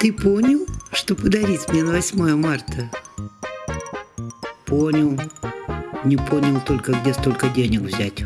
Ты понял, что подарить мне на 8 марта? Понял. Не понял только, где столько денег взять.